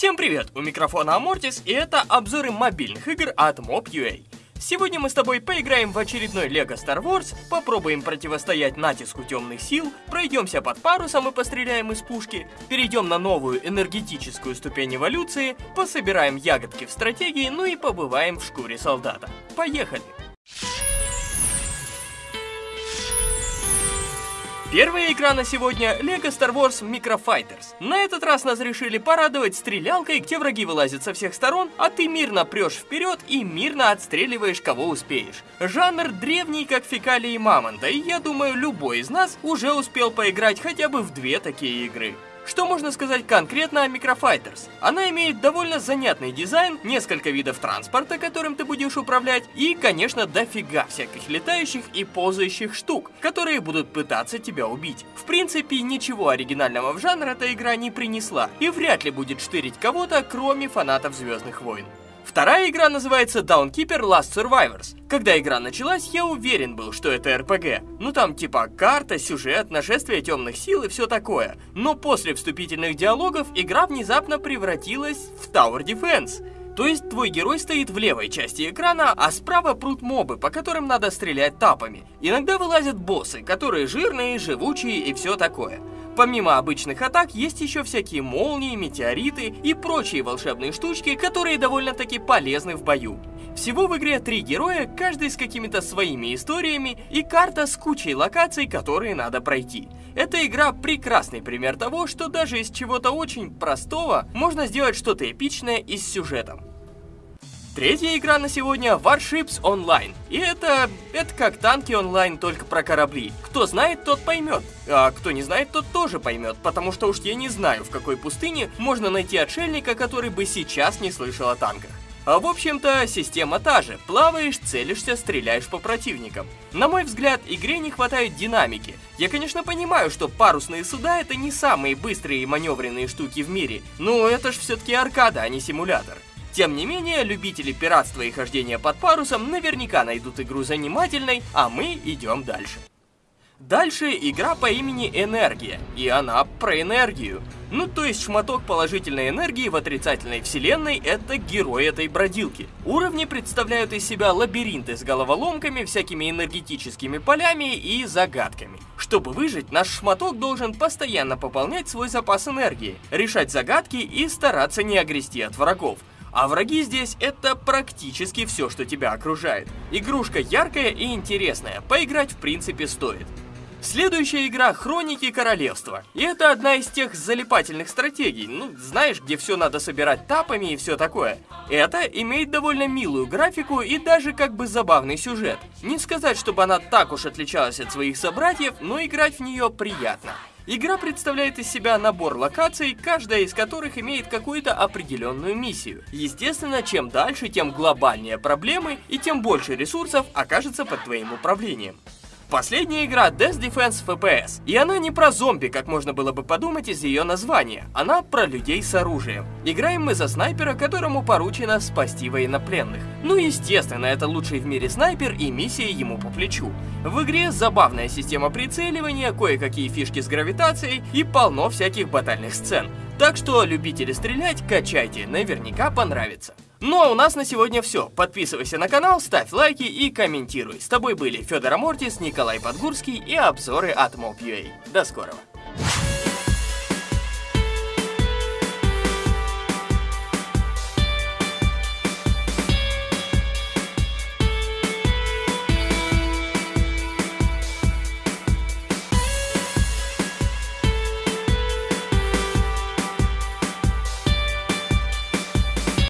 Всем привет! У микрофона Амортис, и это обзоры мобильных игр от Mob.ua. Сегодня мы с тобой поиграем в очередной Lego Star Wars, попробуем противостоять натиску темных сил, пройдемся под парусом и постреляем из пушки, перейдем на новую энергетическую ступень эволюции, пособираем ягодки в стратегии, ну и побываем в шкуре солдата. Поехали! Первая игра на сегодня LEGO Star Wars Micro Fighters. На этот раз нас решили порадовать стрелялкой, где враги вылазят со всех сторон, а ты мирно прешь вперед и мирно отстреливаешь кого успеешь. Жанр древний, как фекалии мамонта, и я думаю, любой из нас уже успел поиграть хотя бы в две такие игры. Что можно сказать конкретно о Microfighters? Она имеет довольно занятный дизайн, несколько видов транспорта, которым ты будешь управлять, и, конечно, дофига всяких летающих и ползающих штук, которые будут пытаться тебя убить. В принципе, ничего оригинального в жанр эта игра не принесла, и вряд ли будет штырить кого-то, кроме фанатов Звездных войн. Вторая игра называется Downkeeper Last Survivors. Когда игра началась, я уверен был, что это РПГ. Ну там типа карта, сюжет, нашествие темных сил и все такое. Но после вступительных диалогов игра внезапно превратилась в Tower Defense. То есть твой герой стоит в левой части экрана, а справа прут мобы, по которым надо стрелять тапами. Иногда вылазят боссы, которые жирные, живучие и все такое. Помимо обычных атак, есть еще всякие молнии, метеориты и прочие волшебные штучки, которые довольно-таки полезны в бою. Всего в игре три героя, каждый с какими-то своими историями и карта с кучей локаций, которые надо пройти. Эта игра прекрасный пример того, что даже из чего-то очень простого можно сделать что-то эпичное и с сюжетом. Третья игра на сегодня Warships Online. И это... это как танки онлайн, только про корабли. Кто знает, тот поймет. А кто не знает, тот тоже поймет, потому что уж я не знаю, в какой пустыне можно найти отшельника, который бы сейчас не слышал о танках. А в общем-то, система та же. Плаваешь, целишься, стреляешь по противникам. На мой взгляд, игре не хватает динамики. Я, конечно, понимаю, что парусные суда это не самые быстрые и маневренные штуки в мире, но это ж все-таки аркада, а не симулятор. Тем не менее, любители пиратства и хождения под парусом наверняка найдут игру занимательной, а мы идем дальше. Дальше игра по имени Энергия, и она про энергию. Ну, то есть шматок положительной энергии в отрицательной вселенной — это герой этой бродилки. Уровни представляют из себя лабиринты с головоломками, всякими энергетическими полями и загадками. Чтобы выжить, наш шматок должен постоянно пополнять свой запас энергии, решать загадки и стараться не огрести от врагов. А враги здесь это практически все, что тебя окружает. Игрушка яркая и интересная, поиграть в принципе стоит. Следующая игра Хроники Королевства. И это одна из тех залипательных стратегий, ну, знаешь, где все надо собирать тапами и все такое. Это имеет довольно милую графику и даже как бы забавный сюжет. Не сказать, чтобы она так уж отличалась от своих собратьев, но играть в нее приятно. Игра представляет из себя набор локаций, каждая из которых имеет какую-то определенную миссию. Естественно, чем дальше, тем глобальнее проблемы и тем больше ресурсов окажется под твоим управлением. Последняя игра Death Defense FPS. И она не про зомби, как можно было бы подумать из ее названия. Она про людей с оружием. Играем мы за снайпера, которому поручено спасти военнопленных. Ну естественно, это лучший в мире снайпер и миссия ему по плечу. В игре забавная система прицеливания, кое-какие фишки с гравитацией и полно всяких батальных сцен. Так что любители стрелять, качайте, наверняка понравится. Ну а у нас на сегодня все. Подписывайся на канал, ставь лайки и комментируй. С тобой были Федор Амортис, Николай Подгурский и обзоры от Mob.ua. До скорого.